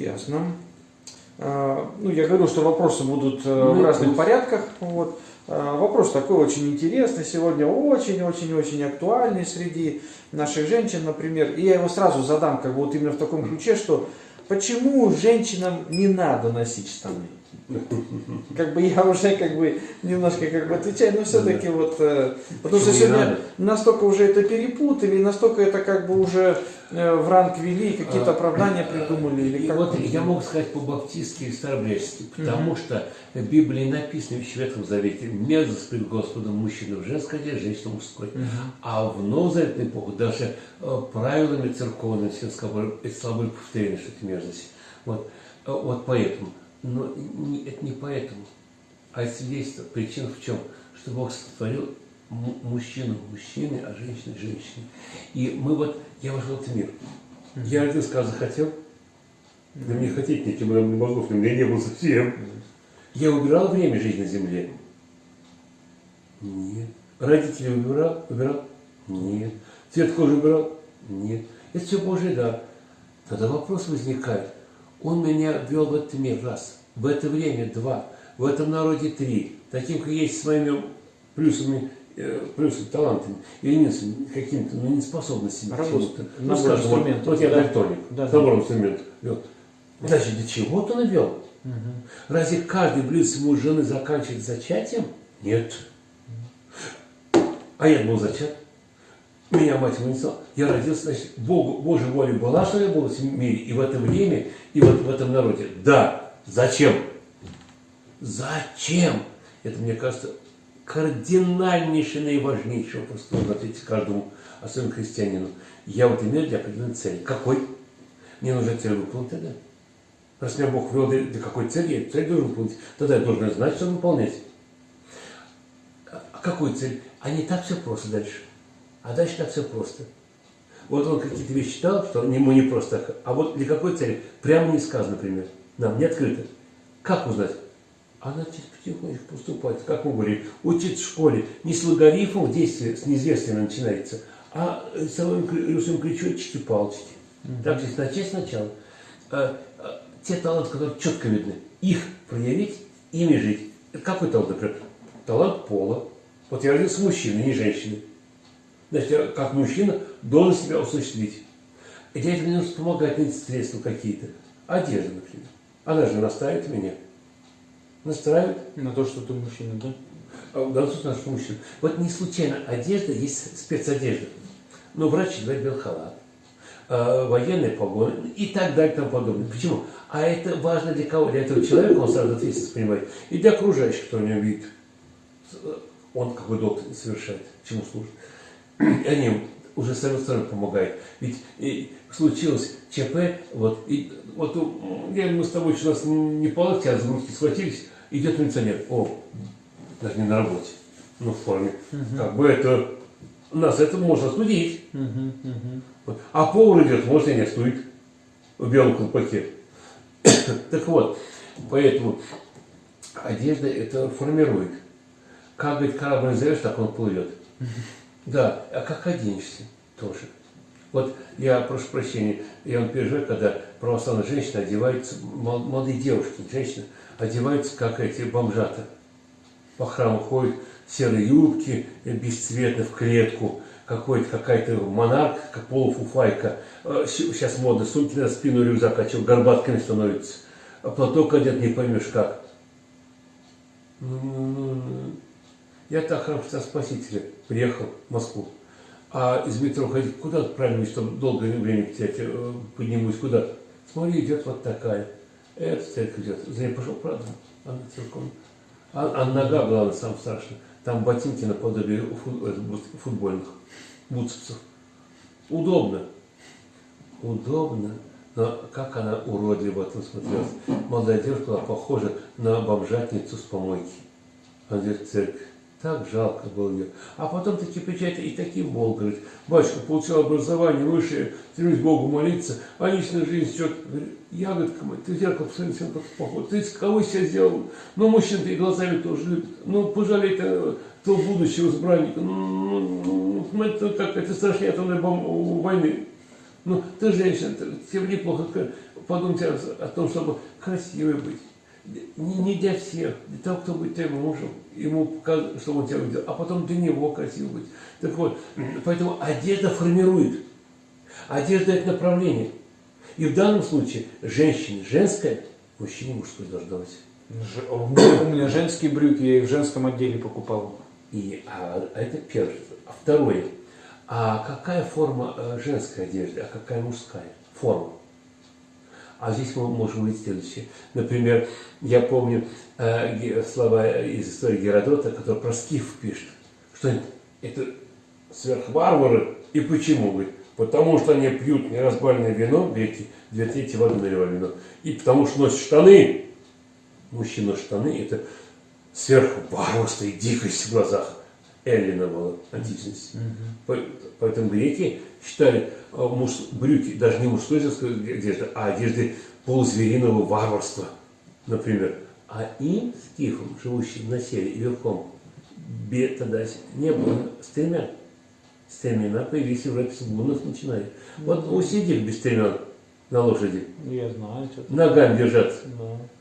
Ясно. А, Ну, я говорю, что вопросы будут э, в Ну, разных пусть. порядках. Вот. А, Вопрос такой очень интересный сегодня, очень-очень-очень актуальный среди наших женщин, например. И я его сразу задам, как бы вот именно в таком ключе, что почему женщинам не надо носить штаны? Как бы я уже как бы немножко как бы отвечаю, но все-таки вот, э, потому что сегодня надо? настолько уже это перепутали, настолько это как бы уже э, в ранг вели, какие-то А, оправдания придумали или как вот я могу сказать по-баптистски и старобрячески, потому что в Библии написано в Ветхом Завете «Мерзость пред Господом мужчина в женской одежде, женщина мужской». А в Новозаветной эпоху даже э, правилами церковными все были повторены, что это мерзость. Вот, Э, вот поэтому. Но не- это не поэтому. А свидетельство, причина в чем? Что Бог сотворил му- мужчину мужчиной, а женщину женщиной. И мы вот, я вошел в этот мир. Я один сказ захотел, да мне хотеть неким нам мозгов, у меня не было совсем. Я убирал время жизни на земле? Нет. Родители убирал? Убирал? Нет. Цвет кожи убирал? Нет. Это все Божий дар. Тогда вопрос возникает. Он меня ввел в этот мир, раз. В это время, два. В этом народе, три. Таким, как есть, с моими плюсами, э, плюсами, талантами или минусами, какими-то, ну, неспособностями. Работа. Ну, Набор скажем, вот, вот я Да. дальтоник, Да, набором инструментов вел. Значит, для чего-то он вел. Разве каждый близкий муж жены заканчивает зачатием? Нет. А я был зачат. Меня мать вынесла. Я родился, значит, Богу, Божья воля была, что я был в этом мире, и в это время, и вот в этом народе. Да. Зачем? Зачем? Это, мне кажется, кардинальнейший, наиважнейший вопрос, нужно ответить каждому, особенно христианину. Я в этом мире для определенной цели. Какой? Мне нужно цель выполнить тогда. Раз меня Бог ввел для какой цели, я цель должен выполнить. Тогда я должен знать, что выполнять. А какую цель? А не так все просто дальше. А дальше так все просто. Вот он какие-то вещи читал, что ему не просто так. А вот для какой цели? Прямо не сказано, например. Нам не открыто. Как узнать? А начать потихонечку поступать, как мы говорили, учиться в школе. Не с логарифмов действия, с неизвестными начинается, а с самым рисуем крючочки, палочки. Так здесь начать сначала. А, а, те таланты, которые четко видны, их проявить, ими жить. Какой талант, например? Талант пола. Вот я родился мужчиной, не женщиной. Значит, я как мужчина должен себя осуществить. И для этого мне нужно помогать, найти средства какие-то. Одежда, например. Она же настраивает меня. Настраивает. На то, что ты мужчина, да? А в данном случае наш мужчина. Вот не случайно одежда есть спецодежда. Ну, врач одевает белый халат, э, военные погоны и так далее и тому подобное. Почему? А это важно для кого? Для этого человека, он сразу ответственность понимает, и для окружающих, кто в нем видит. Э, Он какой долг совершает, чему служит. И они уже с одной стороны помогают. Ведь и случилось ЧП, вот, и, вот я, мы с тобой что нас не локти, а за схватились, идет милиционер. О, даже не на работе, но в форме. Как бы это, нас это можно судить. Вот. А повар идет, может и не стоит в белом колпаке. так вот, поэтому одежда это формирует. Как, говорит, корабль назовешь, так он плывет. Да, а как оденешься тоже. Вот я прошу прощения, я вам переживаю, когда православные женщины одеваются, мол- молодые девушки, женщины, одеваются как эти бомжата. По храму ходят серые юбки, э, бесцветно в клетку, какой-то какая-то монарх, как полуфуфайка. Э, Сейчас модно, сумки на спину, рюкзак, а что, горбатками становится. А платок одет, не поймешь как. Я так Христа Спасителя приехал в Москву. А из метро ходить куда правильно, чтобы долгое время терять, э, поднимусь куда? Смотри, идет вот такая. Это церковь идет. За ней пошел, правда? Она целиком. А, а нога, главное, самое страшное. Там ботинки наподобие э, футбольных бутсовцев. Удобно. Удобно. Но как она уродливо этом смотрелась. Молодая девушка была похожа на бомжатницу с помойки. Она идет в церковь. Так жалко было ее. А потом таки приезжает и таким Бог говорит, батюшка получил образование высшее, стремлюсь Богу молиться, а личная жизнь что ягодка моя, ты зеркало посмотри, всем как похож. Ты кого себя сделал? Ну, мужчин ты глазами тоже любит. Ну, пожалей -то, то будущего избранника. Ну, ну, ну, это как это страшнее атомной бом- войны. Ну, ты женщина, тебе неплохо. подумайте о, о том, чтобы красивой быть. Не, не для всех, для того, кто будет твоим мужем, ему показывать, чтобы он тебя увидел, а потом для него красиво быть. Так вот, поэтому одежда формирует. Одежда – это направление. И в данном случае женщине женская, мужчине мужской должна быть. У меня, женские брюки, я их в женском отделе покупал. И, а, а это первое. А второе. А какая форма э, женской одежды, а какая мужская? Форма. А здесь мы можем увидеть следующее. Например, я помню э, слова из истории Геродота, который про скиф пишет, что это, сверхварвары. И почему? Говорит, потому что они пьют неразбавленное вино, видите, две трети воды наливают вино, и потому что носят штаны. Мужчина штаны – это сверхварварство и дикость в глазах Эллина была античности. По- Поэтому греки считали э, муж- брюки даже не мужской одежды, а одежды полузвериного варварства, например. А им, скифам, живущим на севере и верхом, бе- тогда не было стремян. Стремена появились уже с гуннов начиная. Вот усидели без стремен на лошади, Я знаю, ногами держаться.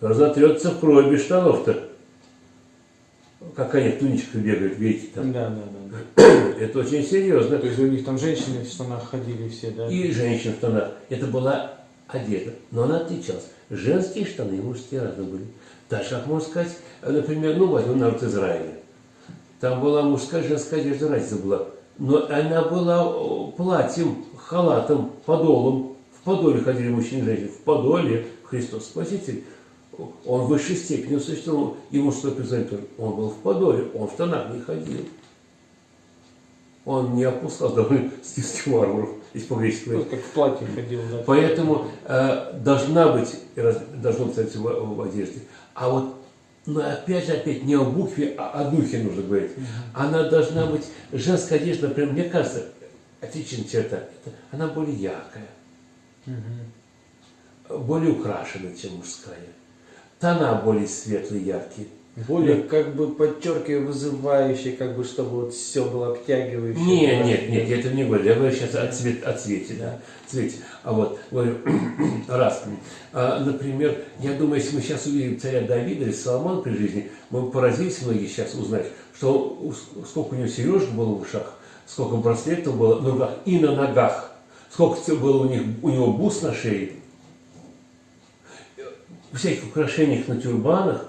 Да. Разотрется в кровь без штанов-то. Как они в туничках бегают, видите, там. Да, да, да. Это очень серьезно. То есть у них там женщины в штанах ходили все, да? И женщин в штанах. Это была одежда. Но она отличалась. Женские штаны и мужские разные были. Же, как можно сказать, например, ну, возьмем народ Израиля. Там была мужская, женская одежда, разница была. Но она была платьем, халатом, подолом. В подоле ходили мужчины и женщины. В подоле Христос Спаситель. Он в высшей степени существовал. Мужской признание тоже. Он был в подоле, он в штанах не ходил. Он не опускал довольно стильских варваров из по-гречески. Ну, как в платье ходил, да. Поэтому э, должна быть, должно быть в, в одежде. А вот, но опять же, опять не о букве, а о духе нужно говорить. Она должна быть, женская одежда, например, мне кажется, отличная черта, это, она более яркая, более украшенная, чем мужская. Тона более светлые, яркие. Более как бы подчеркивая, вызывающие, как бы, чтобы вот все было обтягивающее. Нет, было. нет, нет, я это не говорю. Я говорю сейчас о, цвет, о цвете, да. Цвете. А вот, говорю, раз. А, например, я думаю, если мы сейчас увидим царя Давида или Соломона при жизни, мы поразились многие сейчас узнать, что сколько у него сережек было в ушах, сколько браслетов было на руках и на ногах, сколько было у, них, у него бус на шее, всяких украшениях на тюрбанах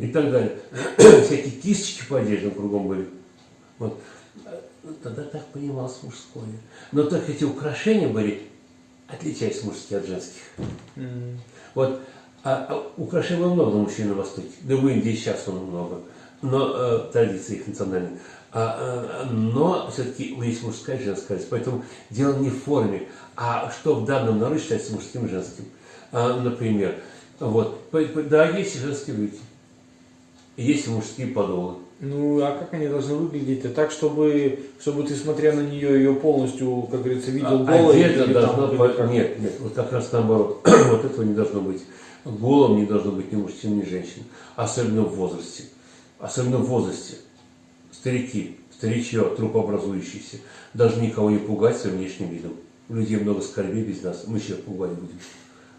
и так далее. Всякие кисточки по одеждам кругом были. Вот. Тогда так понималось мужское. Но только эти украшения были, отличаясь мужские от женских. Вот а, а украшений было много мужчин на Востоке. Да в Индии сейчас он много. Но э, традиции их национальные. А, э, но все-таки есть мужская и женская. Поэтому дело не в форме, а что в данном народе считается мужским и женским. А, например, вот, и женские брюки. Есть мужские подолы. Ну, а как они должны выглядеть? А так, чтобы, чтобы ты, смотря на нее, ее полностью, как говорится, видел А- голой? Одежда должна быть... как? Нет, нет, вот как раз наоборот. вот этого не должно быть. Голым не должно быть ни мужчин, ни женщин. Особенно в возрасте. Особенно в возрасте. Старики, старичье, трупообразующиеся, должны никого не пугать своим внешним видом. Людей много скорби без нас, мы сейчас пугать будем.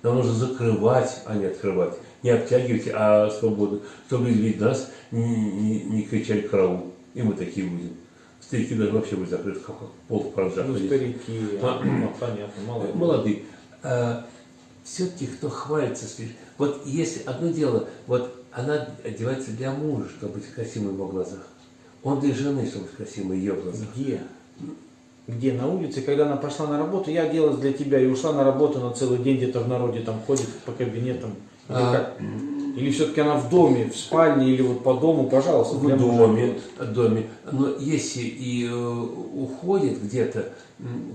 Нам нужно закрывать, а не открывать. Не обтягивать, а свободу. Чтобы люди нас, не, не- не кричали караул. И мы такие будем. Старики должны вообще быть закрыты, как пол паранжах Ну, старики, А. ну, понятно, ли. Молодые. все-таки кто хвалится слишком. Вот если одно дело, вот она одевается для мужа, чтобы быть красивой в его глазах. Он для жены, чтобы быть красивой в ее глазах. Где? Где? На улице, когда она пошла на работу, я оделась для тебя и ушла на работу на целый день где-то в народе, там ходит по кабинетам. Или А. как? Или все-таки она в доме, в спальне, или вот по дому, пожалуйста, В доме, в доме. Но если и э, уходит где-то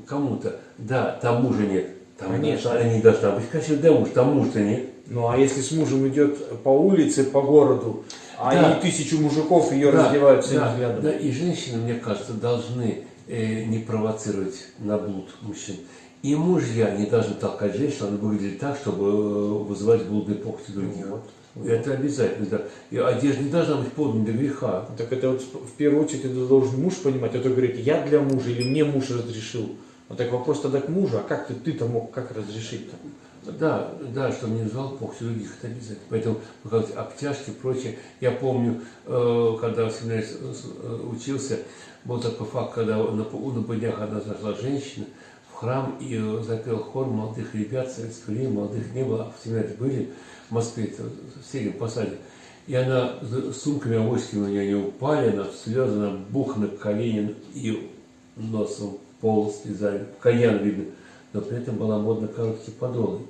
кому-то, да, там мужа нет. Там Конечно. должна- не должна быть красивой для мужа, там мужа нет. Ну а если с мужем идет по улице, по городу, а Да. и тысячу мужиков ее Да, раздевают всем да, взглядом. да, и женщины, мне кажется, должны не провоцировать на блуд мужчин. И мужья не должны толкать женщину, она выглядит так, чтобы э, вызывать блудные похоти других. Вот. Это обязательно, да. И одежда не должна быть поводом для греха. Так это вот в первую очередь это должен муж понимать, а то говорит, я для мужа или мне муж разрешил. Вот так вопрос тогда к мужу, а как ты, ты-то мог как разрешить-то? Да, да, что звал Бог, все других это обязательно. Поэтому как обтяжки и прочее. Я помню, э, когда в семинаре э, учился, был такой факт, когда на, на днях одна зашла женщина в храм и запел хор молодых ребят, советского времени, молодых не было, а в семинаре были в Москве, это, в Среднем Посаде. И она с сумками авоськами у нее не упали, она в слезы, она бух на колени и носом пол слезали, кальян видно но при этом была модно короткие подолы.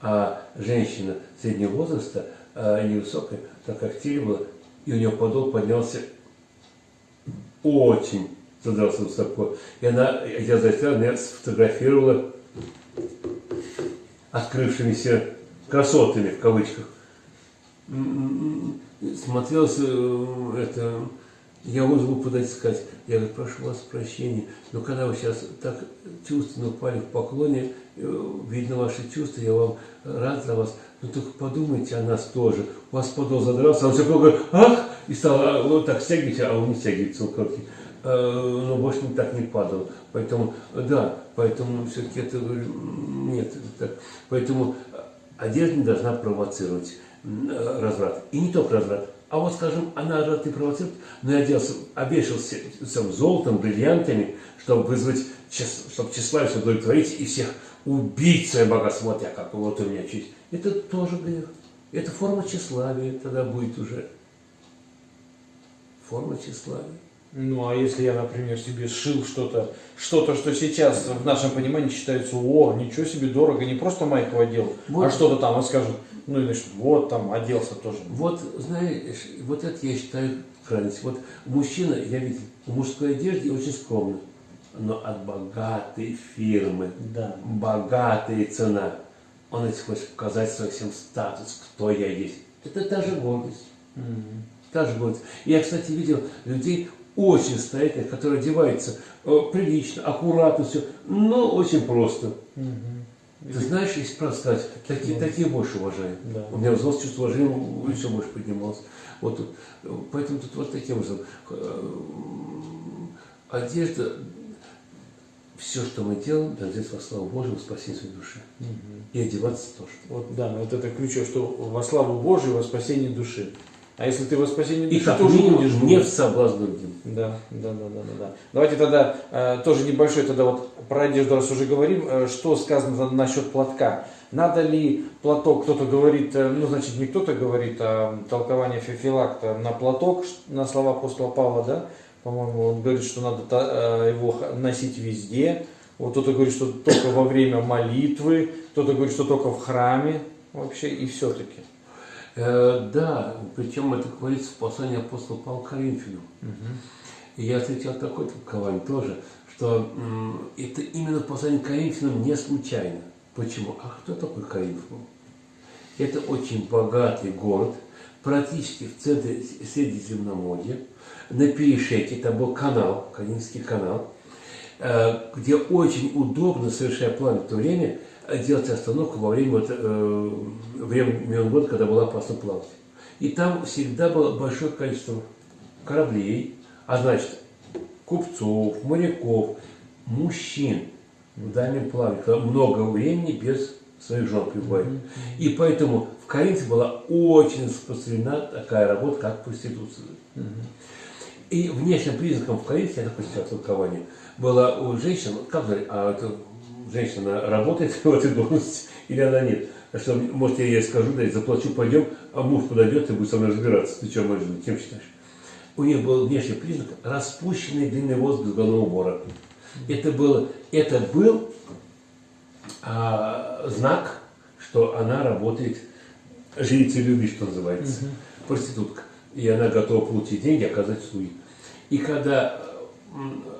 А женщина среднего возраста, а, невысокая, так как было, и у нее подол поднялся очень задрался высоко. И она, я заснял, она сфотографировала открывшимися красотами, в кавычках. Смотрелось э, это я вызову подать сказать, я говорю, прошу вас прощения, но когда вы сейчас так чувственно упали в поклоне, э, видно ваши чувства, я вам рад за вас, но только подумайте о нас тоже. У вас подол задрался, он все говорит, ах, и стал а, вот так стягивать, а он не стягивается, он короткий. Э, но больше не так не падал. Поэтому, да, поэтому все-таки это, нет, это так. Поэтому одежда не должна провоцировать разврат. И не только разврат, а вот, скажем, она и провоцирует, но я оделся, обвешался всем золотом, бриллиантами, чтобы вызвать, чтобы тщеславие удовлетворить и всех убить свое богатство. Вот я как, вот у меня честь. Это тоже грех. Это форма тщеславия тогда будет уже. Форма тщеславия. Ну, а если я, например, себе сшил что-то, что-то, что сейчас в нашем понимании считается, о, ничего себе дорого, не просто майку одел, а вот. а что-то там, он скажет, ну, и значит, вот там оделся тоже. Вот, знаешь, вот это я считаю крайность. Вот мужчина, я видел, в мужской одежде очень скромно, но от богатой фирмы, да. богатая цена. Он этим хочет показать свой всем статус, кто я есть. Это та же гордость. Mm -hmm. Та же гордость. Я, кстати, видел людей очень состоятельных, которые одеваются э, прилично, аккуратно, все, но очень просто. Mm -hmm. Ты знаешь, если правда сказать, такие, такие больше уважаю. Да. У меня взрослое чувство уважения еще больше поднималось. Вот тут. Поэтому тут вот таким образом. Э, одежда, все, что мы делаем, здесь во славу Божию, во спасение своей души. Угу. И одеваться тоже. Вот, да, вот это ключевое, что во славу Божию, во спасение души. А если ты во спасении души, и как тоже будешь не в соблазн другим. Да, да, да, да, да, да. Давайте тогда э, тоже небольшой тогда вот про одежду, раз уже говорим, э, что сказано насчет платка. Надо ли платок, кто-то говорит, э, ну значит не кто-то говорит, а толкование Феофилакта на платок, на слова апостола Павла, да, по-моему, он говорит, что надо э, его носить везде. Вот кто-то говорит, что только во время молитвы, кто-то говорит, что только в храме вообще и все-таки. Э, да, причем это говорится в послании апостола Павла Коринфянам. Угу. И я встречал такое толкование тоже, что это именно послание Коринфянам не случайно. Почему? А кто такой Коринф Это очень богатый город, практически в центре Средиземноморья. На перешейке, там был канал, Коринфский канал, э, где очень удобно, совершая план в то время, делать остановку во время, вот, э, времен года, когда было опасно плавать. И там всегда было большое количество кораблей, а значит, купцов, моряков, мужчин в дальнем плавании, много времени без своих жен пребывает. Mm -hmm. И поэтому в Коринфе была очень распространена такая работа, как проституция. Mm -hmm. И внешним признаком в Коринфе, я такое сейчас толкование, было у женщин, как говорить, а это женщина работает в этой должности или она нет. Что, может, я ей скажу, да, заплачу, пойдем, а муж подойдет и будет со мной разбираться. Ты что, можешь кем считаешь? У нее был внешний признак распущенный длинный волос без головного убора. Это, было, это был а, знак, что она работает, жрицей любви, что называется, угу. проститутка. И она готова получить деньги, оказать услуги. И когда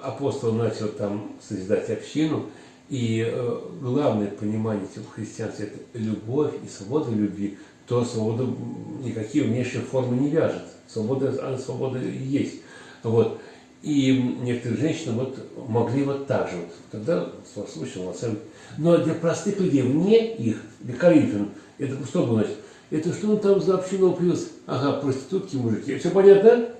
апостол начал там созидать общину, и э, главное понимание в христианстве – это любовь и свобода любви, то свобода никакие внешние формы не вяжет. Свобода, она свобода есть. Вот. И некоторые женщины вот могли вот так же. Вот. Тогда случай волосами. Но для простых людей, вне их, для Коринфян, это что было значит? Это что он там за общину плюс? Ага, проститутки, мужики. Все понятно?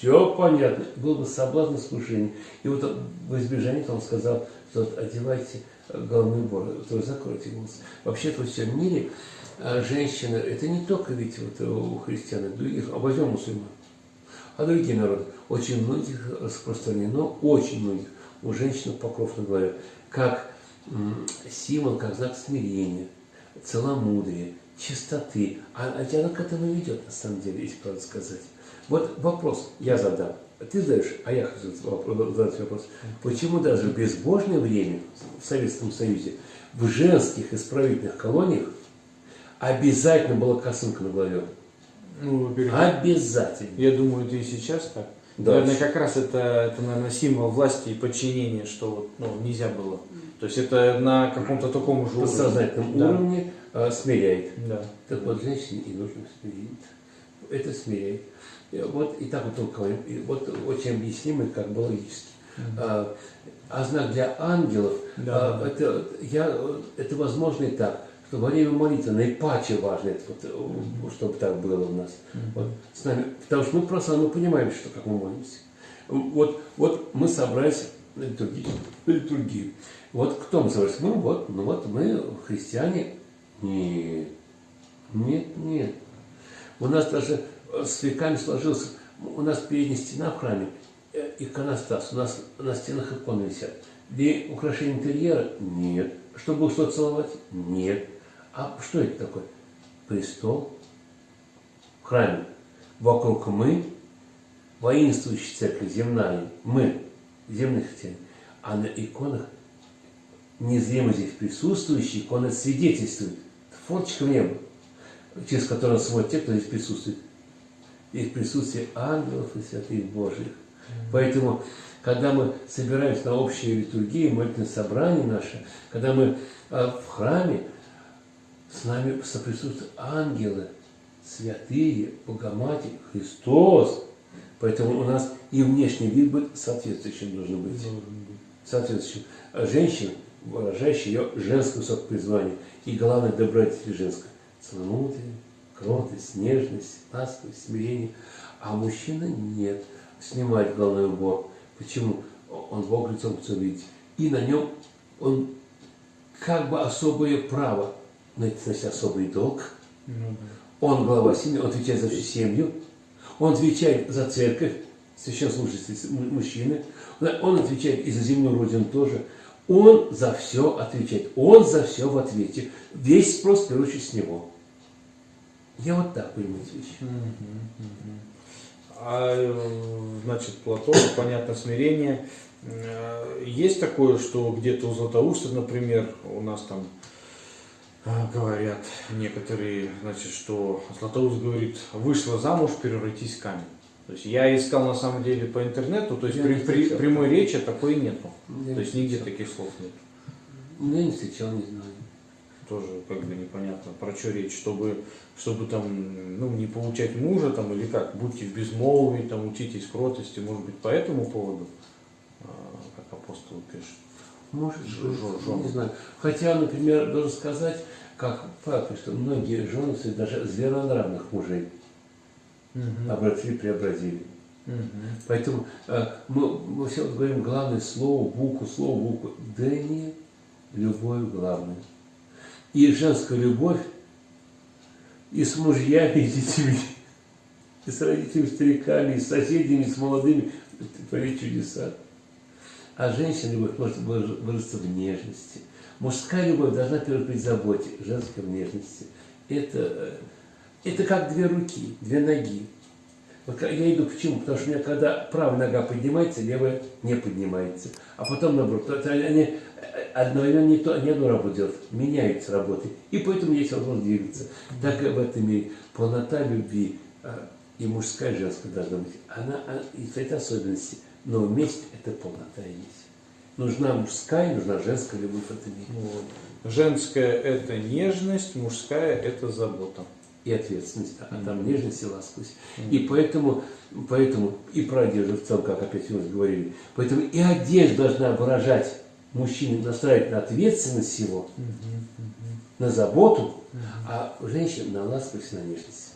Все понятно. Было бы соблазн искушение. И вот в избежание он сказал, что одевайте головной убор, то закройте волосы. Вообще-то во всем мире э, женщина, это не только ведь вот у христиан, других, а возьмем мусульман, а другие народы. Очень многих распространено, очень многих у женщин покров на голове, как символ, как знак смирения, целомудрия, чистоты. А, а она к этому ведет, на самом деле, если правда сказать. Вот вопрос я задам. Ты задаешь, а я хочу задать вопрос. Почему даже в безбожное время в Советском Союзе в женских исправительных колониях обязательно была косынка на голове? Ну, во-первых, Обязательно. я думаю, это и сейчас так. Да. Наверное, как раз это, это, наверное, символ власти и подчинения, что ну, нельзя было. То есть это на каком-то таком же уровне. сознательном Да. уровне э, смиряет. Да. Так вот, женщине и нужно смирить. Это смиряет. И Вот и так вот толковаем. И вот очень объяснимо, как бы логически. А, а знак для ангелов, Да. а, это, я, это возможно и так, что во время молитвы наипаче важно, это вот, э, чтобы так было у нас. Вот, с нами, потому что мы просто мы понимаем, что как мы молимся. Вот, вот мы собрались на литургию. на литургию. Вот кто мы собрались? Мы вот, ну вот мы христиане. Нет, нет, нет. У нас даже э, с веками сложился, у нас передняя стена в храме, э, иконостас, у нас на стенах иконы висят. Для украшения интерьера? Нет. Чтобы что целовать? Нет. А что это такое? Престол в храме. Вокруг мы, воинствующая церковь земная, мы, земные христиане, а на иконах незримо здесь присутствующие, икона свидетельствует. Форточка в небо, через которую смотрят те, кто здесь присутствует. Здесь присутствие ангелов и святых Божьих. Поэтому, когда мы собираемся на общие литургии, молитвенное собрание наше, когда мы э, в храме, с нами соприсутствуют ангелы, святые, Богоматерь, Христос. Поэтому у нас и внешний вид будет соответствующим должен быть. Соответствующим. А Женщина, выражающая ее женское высокое призвание. И главное, добродетель женская. Целомудрие, кротость, нежность, ласковость, смирение. А мужчина нет. Снимает головной убор. Почему? Он Бог лицом хочет видеть. И на нем он как бы особое право, но это значит особый долг. Ну, Он глава семьи, он отвечает за всю семью, он отвечает за церковь, священнослужитель му- мужчины, он отвечает и за земную родину тоже. Он за все отвечает, он за все в ответе. Весь спрос, очередь, с него. Я вот так понимаю эти вещи. А, э, значит, Платон, понятно, смирение. Э, Есть такое, что где-то у Златоуста, например, у нас там э, говорят некоторые, значит, что Златоуст говорит, вышла замуж, превратись в камень. То есть я искал на самом деле по интернету, то есть Я при, при- прямой речи такой нету. Я То есть нигде таких слов нет. Я не встречал, не знаю. Тоже как бы непонятно, про что речь, чтобы, чтобы там, ну, не получать мужа там или как, будьте в безмолвии, там, учитесь кротости, может быть, по этому поводу, а, как апостол пишет. Может, Жо- не знаю. Хотя, например, должен сказать, как пишет, что многие жены, даже зверонравных мужей обратили, преобразили. Мгм. Поэтому э, мы, мы все говорим главное слово, букву, слово, букву. Да не любовь главное. И женская любовь и с мужьями, и с детьми, и с родителями, стариками, и с соседями, и с молодыми творит чудеса. А женщина любовь может выра- выразиться в нежности. Мужская любовь должна первой быть в заботе, женская в нежности. Это, э, это как две руки, две ноги. Вот я иду почему? Потому что у меня когда правая нога поднимается, левая не поднимается. А потом наоборот. Они одновременно не, то, не одну работу делают, меняются работы. И поэтому есть возможность двигаться. Так и в этом мире полнота любви а, и мужская, и женская должна быть. Она, а, и это особенности. Но вместе это полнота и есть. Нужна мужская, нужна женская любовь в этом мире. Вот. Женская это нежность, мужская это забота. и ответственность, а там нежность и ласковость. И поэтому, поэтому и про одежду в целом, как опять мы говорили, поэтому и одежда должна выражать мужчине, настраивать на ответственность его, на заботу, а женщина на ласковость и на нежность.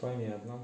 Понятно.